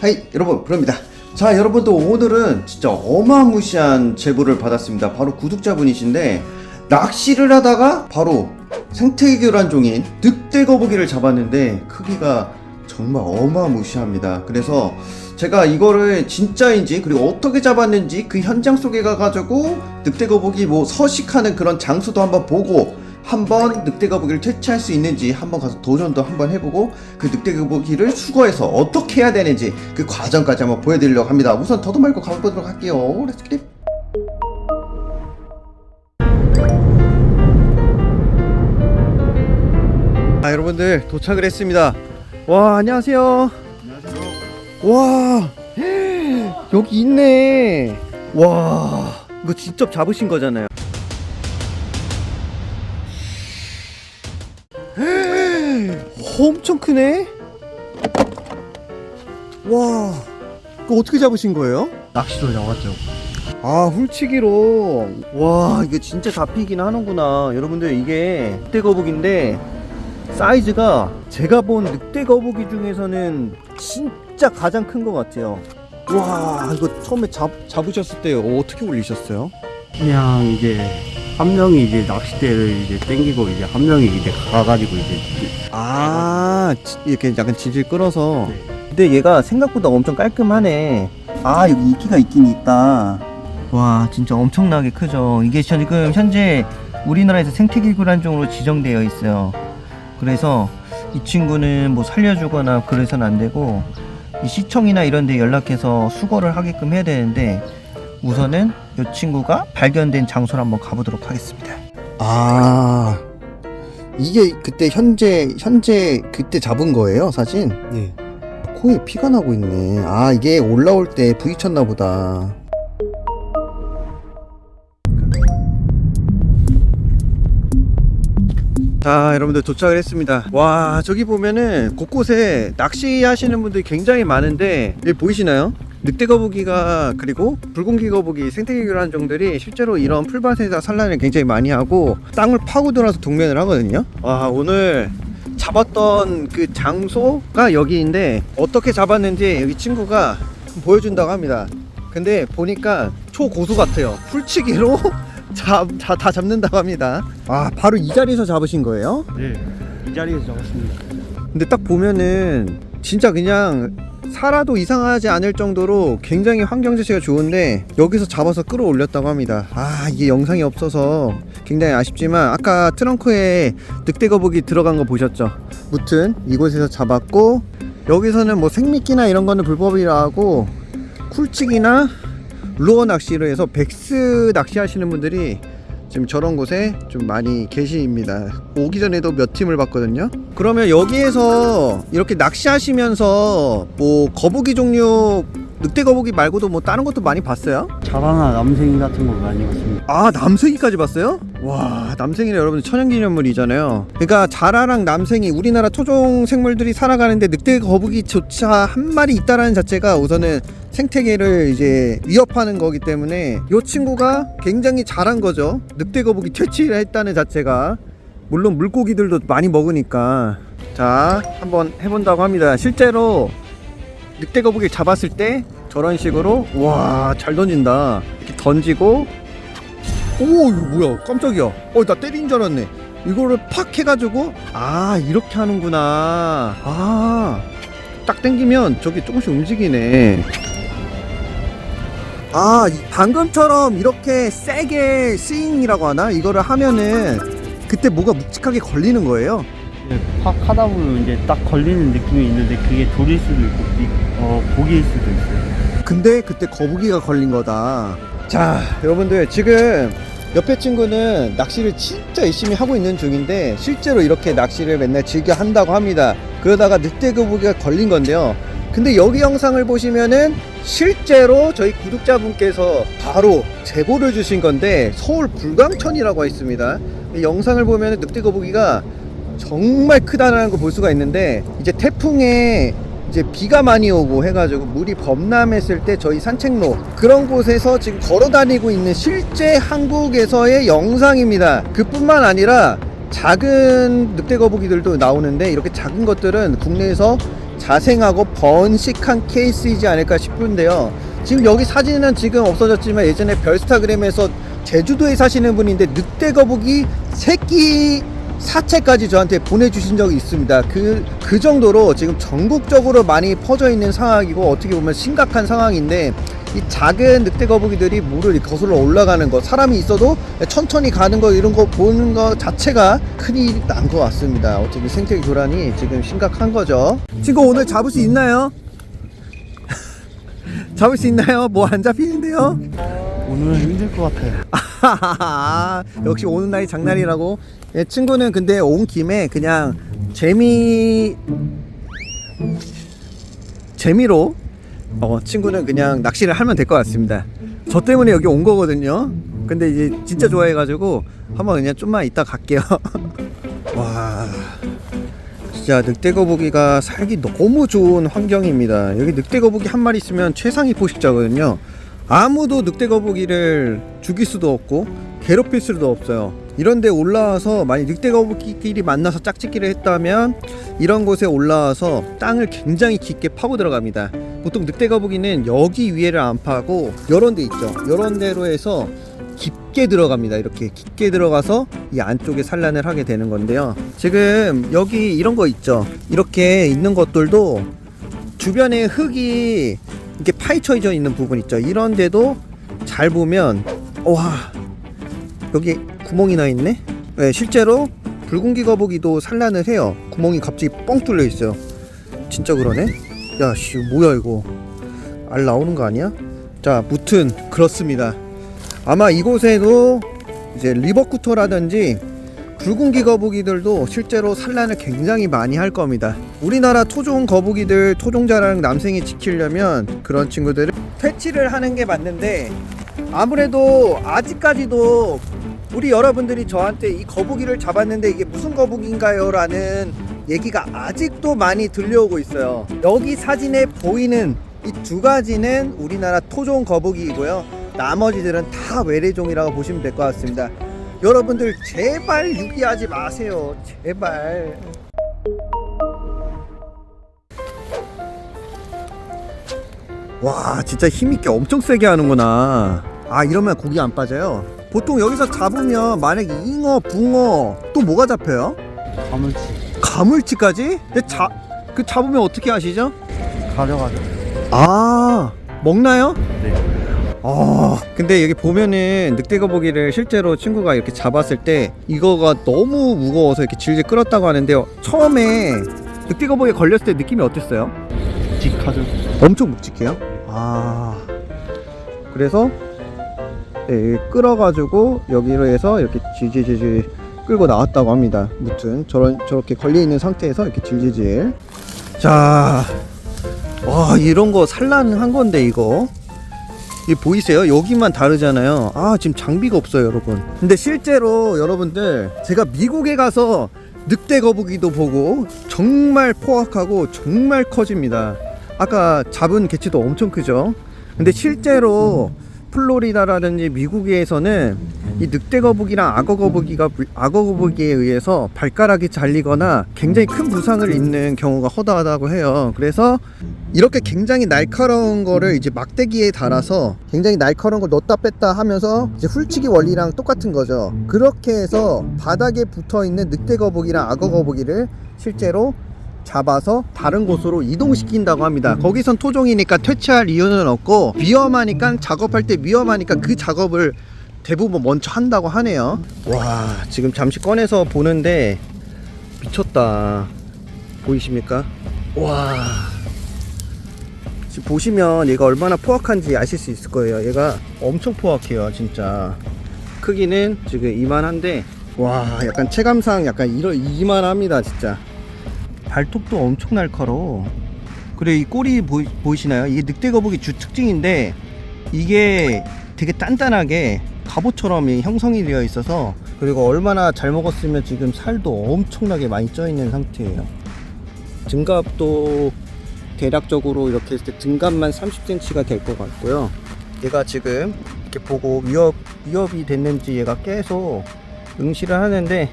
하이 여러분 브로입니다. 자 여러분도 오늘은 진짜 어마무시한 제보를 받았습니다. 바로 구독자분이신데 낚시를 하다가 바로 생태계란 종인 늑대거북이를 잡았는데 크기가 정말 어마무시합니다. 그래서 제가 이거를 진짜인지 그리고 어떻게 잡았는지 그 현장 속에 가가지고 늑대거북이 뭐 서식하는 그런 장소도 한번 보고 한번 늑대 거북이를 퇴치할 수 있는지 한번 가서 도전도 한번 해보고 그 늑대 거북이를 수거해서 어떻게 해야 되는지 그 과정까지 한번 보여드리려고 합니다. 우선 더도 말고 가보도록 할게요. Let's get it. 아 여러분들 도착을 했습니다. 와 안녕하세요. 안녕하세요. 와 여기 있네. 와 이거 직접 잡으신 거잖아요. 엄청 크네. 와 이거 어떻게 잡으신 거예요? 낚시로 잡았죠. 아 훌치기로 와 이게 진짜 잡히긴 하는구나 여러분들 이게 늑대 거북인데 사이즈가 제가 본 늑대 거북이 중에서는 진짜 가장 큰 것 같아요 와 이거 처음에 잡, 잡으셨을 때 어떻게 올리셨어요? 그냥 이제 한 명이 이제 낚싯대를 이제 땡기고 이제 한 명이 이제 가가지고 이제 아 지- 이렇게 약간 질질 끌어서. 네. 근데 얘가 생각보다 엄청 깔끔하네. 아 여기 이끼가 있긴 있다. 와 진짜 엄청나게 크죠. 이게 지금 현재 우리나라에서 생태기구란종으로 지정되어 있어요. 그래서 이 친구는 뭐 살려주거나 그래서는 안 되고 이 시청이나 이런 데 연락해서 수거를 하게끔 해야 되는데 우선은 이 친구가 발견된 장소를 한번 가보도록 하겠습니다 아 이게 그때 현재 현재 그때 잡은 거예요 사진? 네. 코에 피가 나고 있네. 아, 이게 올라올 때 부딪혔나 보다. 자, 여러분들 도착을 했습니다. 와, 저기 보면은 곳곳에 낚시 하시는 분들이 굉장히 많은데, 여기 보이시나요? 늑대 거북이가 그리고 붉은기 거북이 생태계 교란 종들이 실제로 이런 풀밭에서 산란을 굉장히 많이 하고 땅을 파고 들어서 동면을 하거든요. 와, 오늘 잡았던 그 장소가 여기인데 어떻게 잡았는지 여기 친구가 보여준다고 합니다. 근데 보니까 초고수 같아요. 풀치기로 잡, 다, 다 잡는다고 합니다. 아, 바로 이 자리에서 잡으신 거예요? 네. 이 자리에서 잡았습니다. 근데 딱 보면은 진짜 그냥 살아도 이상하지 않을 정도로 굉장히 환경 자체가 좋은데 여기서 잡아서 끌어올렸다고 합니다. 아 이게 영상이 없어서 굉장히 아쉽지만 아까 트렁크에 늑대 거북이 들어간 거 보셨죠? 무튼 이곳에서 잡았고 여기서는 뭐 생미끼나 이런 거는 불법이라 하고 쿨치기나 루어 낚시로 해서 백스 낚시 하시는 분들이 지금 저런 곳에 좀 많이 계십니다. 오기 전에도 몇 팀을 봤거든요. 그러면 여기에서 이렇게 낚시하시면서 뭐 거북이 종류 늑대 거북이 말고도 뭐 다른 것도 많이 봤어요? 자라나 남생이 같은 거 많이 봤습니다. 아 남생이까지 봤어요? 와 남생이는 여러분 천연기념물이잖아요 그러니까 자라랑 남생이 우리나라 토종 생물들이 살아가는데 늑대 거북이조차 한 마리 있다라는 자체가 우선은 생태계를 이제 위협하는 거기 때문에 이 친구가 굉장히 잘한 거죠 늑대 거북이 퇴치를 했다는 자체가 물론 물고기들도 많이 먹으니까 자 한번 해본다고 합니다 실제로 늑대 거북이 잡았을 때 저런 식으로 와 잘 던진다. 이렇게 던지고. 오 이거 뭐야. 깜짝이야. 어 나 때린 줄 알았네. 이거를 팍 해가지고 아 이렇게 하는구나. 아딱 당기면 저기 조금씩 움직이네. 아 이- 방금처럼 이렇게 세게 스윙이라고 하나? 이거를 하면은 그때 뭐가 묵직하게 걸리는 거예요 팍 하다 보면 이제 딱 걸리는 느낌이 있는데 그게 돌일 수도 있고 미- 어 고기일 수도 있어요. 근데 그때 거북이가 걸린 거다. 자, 여러분들 지금 옆에 친구는 낚시를 진짜 열심히 하고 있는 중인데 실제로 이렇게 낚시를 맨날 즐겨 한다고 합니다. 그러다가 늑대 거북이가 걸린 건데요. 근데 여기 영상을 보시면은 실제로 저희 구독자분께서 바로 제보를 주신 건데 서울 불광천이라고 있습니다. 이 영상을 보면은 늑대 거북이가 정말 크다는 걸 볼 수가 있는데 이제 태풍에 이제 비가 많이 오고 해가지고 물이 범람했을 때 저희 산책로 그런 곳에서 지금 걸어 다니고 있는 실제 한국에서의 영상입니다. 그뿐만 아니라 작은 늑대 거북이들도 나오는데 이렇게 작은 것들은 국내에서 자생하고 번식한 케이스이지 않을까 싶은데요. 지금 여기 사진은 지금 없어졌지만 예전에 별스타그램에서 제주도에 사시는 분인데 늑대 거북이 새끼 사체까지 저한테 보내주신 적이 있습니다. 그, 그 정도로 지금 전국적으로 많이 퍼져 있는 상황이고 어떻게 보면 심각한 상황인데 이 작은 늑대 거북이들이 물을 거슬러 올라가는 거 사람이 있어도 천천히 가는 거 이런 거 보는 거 자체가 큰일이 난 것 같습니다. 어떻게 생태계 교란이 지금 심각한 거죠. 친구 오늘 잡을 수 있나요? 잡을 수 있나요? 뭐 안 잡히는데요? 오늘은 힘들 것 같아요. 역시 오는 날이 장날이라고. 예, 친구는 근데 온 김에 그냥 재미 재미로 어, 친구는 그냥 낚시를 하면 될 것 같습니다. 저 때문에 여기 온 거거든요. 근데 이제 진짜 좋아해가지고 한번 그냥 좀만 이따 갈게요. 와. 진짜 늑대거북이가 살기 너무 좋은 환경입니다. 여기 늑대거북이 한 마리 있으면 최상위 포식자거든요. 아무도 늑대거북이를 죽일 수도 없고 괴롭힐 수도 없어요. 이런데 올라와서 만약 늑대 거북이끼리 만나서 짝짓기를 했다면 이런 곳에 올라와서 땅을 굉장히 깊게 파고 들어갑니다. 보통 늑대 거북이는 여기 위에를 안 파고 이런 데 있죠. 이런 데로 해서 깊게 들어갑니다. 이렇게 깊게 들어가서 이 안쪽에 산란을 하게 되는 건데요. 지금 여기 이런 거 있죠. 이렇게 있는 것들도 주변에 흙이 이렇게 파헤쳐져 있는 부분 있죠. 이런데도 잘 보면 와 여기 구멍이 나 있네. 네, 실제로 붉은기 거북이도 산란을 해요. 구멍이 갑자기 뻥 뚫려 있어요. 진짜 그러네. 야씨 뭐야 이거 알 나오는 거 아니야? 자 무튼 그렇습니다. 아마 이곳에도 이제 리버쿠터라든지 붉은기 거북이들도 실제로 산란을 굉장히 많이 할 겁니다. 우리나라 토종 거북이들 토종자랑 남생이 지키려면 그런 친구들을 퇴치를 하는 게 맞는데 아무래도 아직까지도 우리 여러분들이 저한테 이 거북이를 잡았는데 이게 무슨 거북인가요? 라는 얘기가 아직도 많이 들려오고 있어요. 여기 사진에 보이는 이 두 가지는 우리나라 토종 거북이이고요. 나머지들은 다 외래종이라고 보시면 될 것 같습니다. 여러분들 제발 유기하지 마세요. 제발. 와 진짜 힘있게 엄청 세게 하는구나 아 이러면 고기 안 빠져요 보통 여기서 잡으면 만약에 잉어 붕어 또 뭐가 잡혀요? 가물치 가물치까지? 근데 자, 그 잡으면 어떻게 하시죠? 가져가죠. 아 먹나요? 네. 아 근데 여기 보면은 늑대거북이를 실제로 친구가 이렇게 잡았을 때 이거가 너무 무거워서 이렇게 질질 끌었다고 하는데요 처음에 늑대거북이 걸렸을 때 느낌이 어땠어요? 직하죠. 엄청 묵직해요? 아 그래서 예, 끌어가지고 여기로 해서 이렇게 질질질질 끌고 나왔다고 합니다 무튼 저런 저렇게 걸려 있는 상태에서 이렇게 질질질 자 와 이런 거 산란한 건데 이거 이 보이세요? 여기만 다르잖아요. 아, 지금 장비가 없어요, 여러분. 근데 실제로 여러분들 제가 미국에 가서 늑대 거북이도 보고 정말 포악하고 정말 커집니다. 아까 잡은 개체도 엄청 크죠. 근데 실제로 플로리다라든지 미국에서는 이 늑대 거북이랑 악어 거북이가 악어 거북이에 의해서 발가락이 잘리거나 굉장히 큰 부상을 입는 경우가 허다하다고 해요. 그래서 이렇게 굉장히 날카로운 거를 이제 막대기에 달아서 굉장히 날카로운 걸 넣었다 뺐다 하면서 이제 훌치기 원리랑 똑같은 거죠. 그렇게 해서 바닥에 붙어 있는 늑대 거북이랑 악어 거북이를 실제로 잡아서 다른 곳으로 이동시킨다고 합니다. 거기선 토종이니까 퇴치할 이유는 없고 위험하니까 작업할 때 위험하니까 그 작업을 대부분 먼저 한다고 하네요. 와, 지금 잠시 꺼내서 보는데 미쳤다. 보이십니까? 와. 지금 보시면 얘가 얼마나 포악한지 아실 수 있을 거예요. 얘가 엄청 포악해요, 진짜. 크기는 지금 이만한데, 와, 약간 체감상 약간 이러, 이만합니다, 진짜. 발톱도 엄청 날카로워. 그래, 이 꼬리 보이, 보이시나요? 이게 늑대 거북이 주 특징인데, 이게 되게 단단하게 갑옷처럼 이 형성이 되어 있어서, 그리고 얼마나 잘 먹었으면 지금 살도 엄청나게 많이 쪄 있는 상태예요. 증갑도 대략적으로 이렇게 했을 때 등간만 30cm가 될 것 같고요. 얘가 지금 이렇게 보고 위협, 위협이 됐는지 얘가 계속 응시를 하는데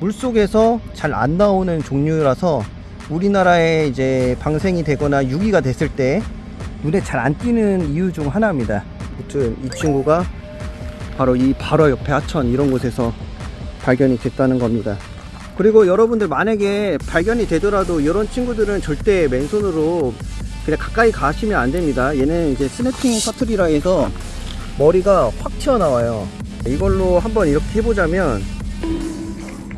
물속에서 잘 안 나오는 종류라서 우리나라에 이제 방생이 되거나 유기가 됐을 때 눈에 잘 안 띄는 이유 중 하나입니다. 아무튼 이 친구가 바로 이 바로 옆에 하천 이런 곳에서 발견이 됐다는 겁니다. 그리고 여러분들 만약에 발견이 되더라도 이런 친구들은 절대 맨손으로 그냥 가까이 가시면 안 됩니다. 얘는 이제 스냅핑 커트리라 해서 머리가 확 튀어나와요. 이걸로 한번 이렇게 해보자면 어,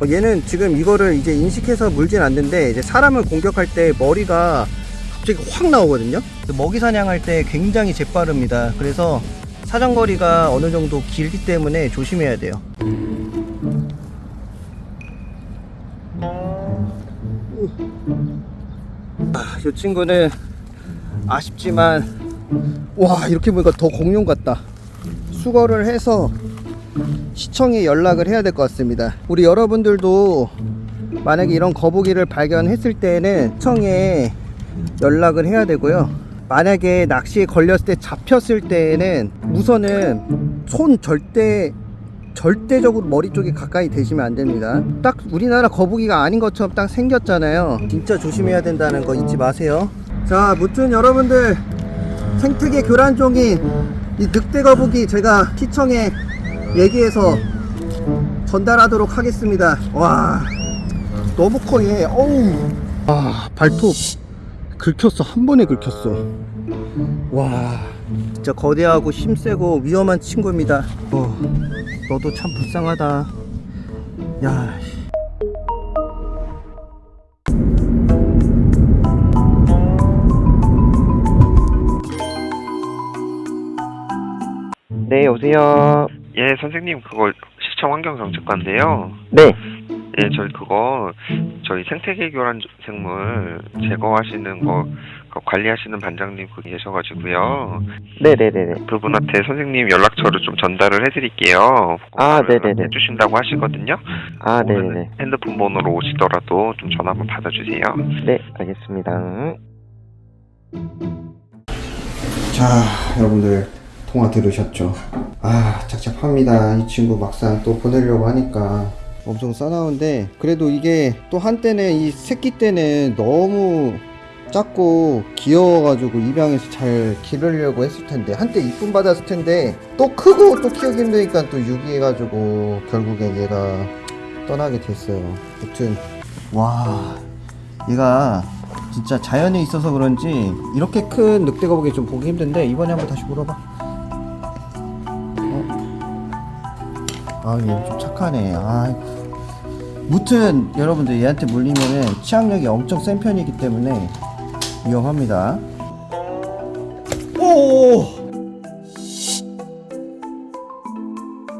얘는 지금 이거를 이제 인식해서 물진 않는데 이제 사람을 공격할 때 머리가 갑자기 확 나오거든요. 먹이 사냥할 때 굉장히 재빠릅니다. 그래서 사정거리가 어느 정도 길기 때문에 조심해야 돼요. 아, 이 친구는 아쉽지만 와 이렇게 보니까 더 공룡 같다. 수거를 해서 시청에 연락을 해야 될 것 같습니다. 우리 여러분들도 만약에 이런 거북이를 발견했을 때는 시청에 연락을 해야 되고요. 만약에 낚시에 걸렸을 때 잡혔을 때에는 우선은 손 절대 절대적으로 머리 쪽에 가까이 대시면 안 됩니다. 딱 우리나라 거북이가 아닌 것처럼 딱 생겼잖아요. 진짜 조심해야 된다는 거 잊지 마세요. 자, 무튼 여러분들 생태계 교란종인 이 늑대 거북이 제가 시청에 얘기해서 전달하도록 하겠습니다. 와, 너무 커 얘. 어우, 아 발톱 긁혔어 한 번에 긁혔어. 와, 진짜 거대하고 힘세고 위험한 친구입니다. 어, 너도 참 불쌍하다. 야. 씨. 네, 여보세요. 예, 선생님 그거 시청 환경 정책과인데요. 네. 예, 저희 그거 저희 생태계 교란 생물 제거하시는 거 그거 관리하시는 반장님 그 계셔가지고요. 네네네네. 그분한테 선생님 연락처를 좀 전달을 해드릴게요. 아, 네네네. 해주신다고 하시거든요. 아, 네네네. 핸드폰 번호로 오시더라도 좀 전화 한번 받아주세요. 네, 알겠습니다. 자, 여러분들 통화 들으셨죠? 아, 착잡합니다. 이 친구 막상 또 보내려고 하니까 엄청 싸나운데 그래도 이게 또 한때는 이 새끼 때는 너무 작고 귀여워가지고 입양해서 잘 기르려고 했을 텐데 한때 이쁨 받았을 텐데 또 크고 또 키우기 힘드니까 또 유기해가지고 결국엔 얘가 떠나게 됐어요. 아무튼 와 얘가 진짜 자연에 있어서 그런지 이렇게 큰 늑대 거북이 좀 보기 힘든데 이번에 한번 다시 물어봐. 아, 얘 좀 착하네. 아, 무튼 여러분들 얘한테 물리면은 치악력이 엄청 센 편이기 때문에 위험합니다. 오!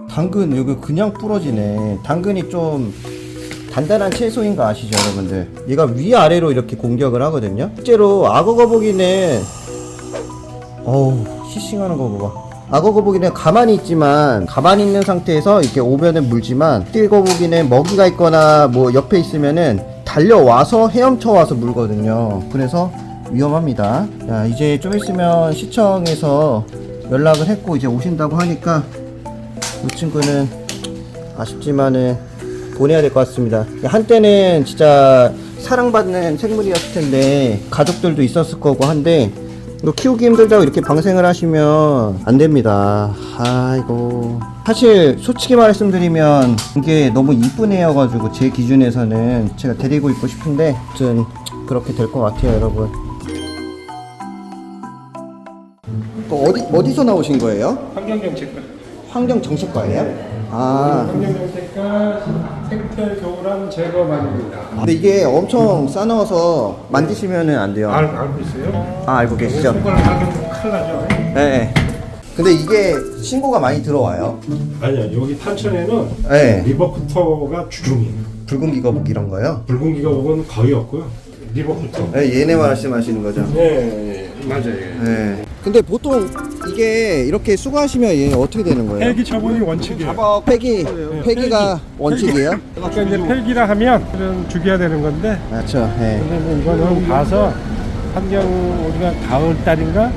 당근 여기 그냥 부러지네. 당근이 좀 단단한 채소인 거 아시죠, 여러분들? 얘가 위아래로 이렇게 공격을 하거든요. 실제로 악어 거북이는 어우, 히싱하는 거 봐봐. 악어 거북이는 가만히 있지만 가만히 있는 상태에서 이렇게 오면은 물지만 띠 거북이는 먹이가 있거나 뭐 옆에 있으면은 달려와서 헤엄쳐 와서 물거든요. 그래서 위험합니다. 자, 이제 좀 있으면 시청에서 연락을 했고 이제 오신다고 하니까 이 친구는 아쉽지만은 보내야 될 것 같습니다. 한때는 진짜 사랑받는 생물이었을 텐데 가족들도 있었을 거고 한데 이거 키우기 힘들다고 이렇게 방생을 하시면 안 됩니다. 아이고 사실 솔직히 말씀드리면 이게 너무 이쁜 애여가지고 제 기준에서는 제가 데리고 있고 싶은데 아무튼 그렇게 될 것 같아요, 여러분. 또 어디 어디서 나오신 거예요? 환경정책과 환경정책과예요? 아. 환경정책과 생태 교란 제거반입니다. 근데 이게 엄청 싸넣어서 만지시면은 안 돼요. 알, 알고 있어요? 아 알고 계시죠? 손가락 하면 큰일 나죠? 네. 네. 근데 이게 신고가 많이 들어와요. 아니요, 여기 탄천에는 네. 리버쿠터가 주종이에요. 붉은 기거북 이런 거요? 붉은 기가복은 거의 없고요. 리버쿠터. 네, 얘네 말씀하시는 거죠? 네, 맞아요. 네. 근데 보통 이게 이렇게 수거하시면 얘 어떻게 되는 거예요? 폐기 처분이 원칙이에요. 폐기 폐기가 원칙이에요? 아까 이제 폐기라 하면 죽여야 되는 건데 그렇죠. 네. 근데 뭐 이거는 가서 환경 우리가 가을 달인가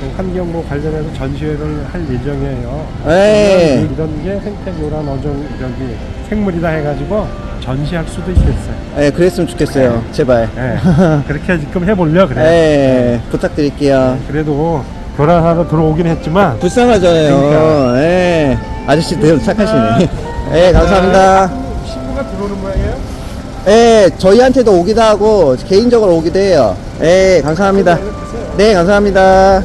그 환경 뭐 관련해서 전시회를 할 예정이에요. 네. 이런 게 생태교란 어종 저기 생물이다 해가지고 전시할 수도 있겠어요. 예, 그랬으면 좋겠어요. 제발. 예. 그렇게 지금 해보려 그래. 예, 부탁드릴게요. 그래도 교란하러 들어오긴 했지만 불쌍하잖아요. 그러니까. 예. 아저씨 되게 착하시네. 예, 감사합니다. 신부가 들어오는 모양이에요? 예, 저희한테도 오기도 하고 개인적으로 오기도 해요. 예, 감사합니다. 네, 감사합니다.